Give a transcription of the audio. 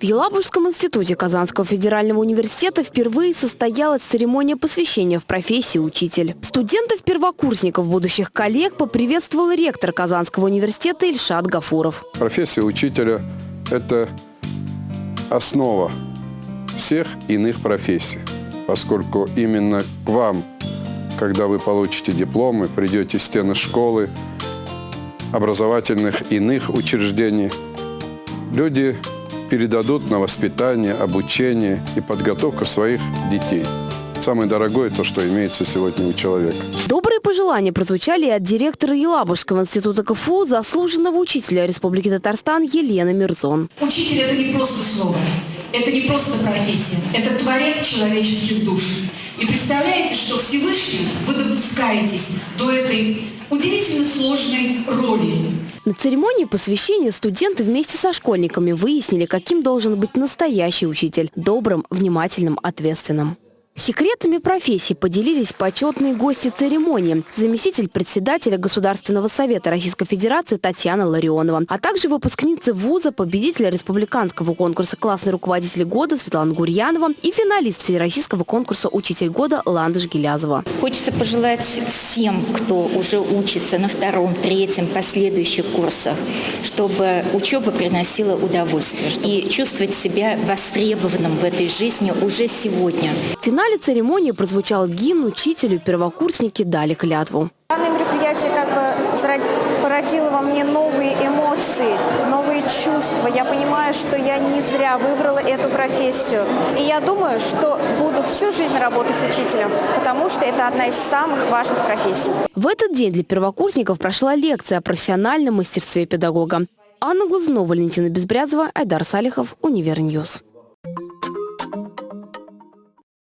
В Елабужском институте Казанского федерального университета впервые состоялась церемония посвящения в профессии учитель. Студентов-первокурсников, будущих коллег, поприветствовал ректор Казанского университета Ильшат Гафуров. Профессия учителя – это основа всех иных профессий, поскольку именно к вам, когда вы получите дипломы, придете стены школы, образовательных иных учреждений, люди передадут на воспитание, обучение и подготовку своих детей. Самое дорогое то, что имеется сегодня у человека. Добрые пожелания прозвучали и от директора Елабужского института КФУ, заслуженного учителя Республики Татарстан Елены Мирзон. Учитель – это не просто слово, это не просто профессия, это творец человеческих душ. И представляете, что Всевышний вы допускаетесь до этой удивительно сложной роли. На церемонии посвящения студенты вместе со школьниками выяснили, каким должен быть настоящий учитель – добрым, внимательным, ответственным. Секретами профессии поделились почетные гости церемонии, заместитель председателя Государственного совета Российской Федерации Татьяна Ларионова, а также выпускницы вуза, победителя республиканского конкурса «Классный руководитель года» Светлана Гурьянова и финалист всероссийского конкурса «Учитель года» Ландыш Гелязова. Хочется пожелать всем, кто уже учится на втором, третьем, последующих курсах, чтобы учеба приносила удовольствие и чувствовать себя востребованным в этой жизни уже сегодня. Финаль финале церемонии прозвучал гимн, учителю первокурсники дали клятву. Данное мероприятие как бы породило во мне новые эмоции, новые чувства. Я понимаю, что я не зря выбрала эту профессию. И я думаю, что буду всю жизнь работать учителем, потому что это одна из самых важных профессий. В этот день для первокурсников прошла лекция о профессиональном мастерстве педагога. Анна Глазунова, Валентина Безбрязова, Айдар Салихов, Univer News.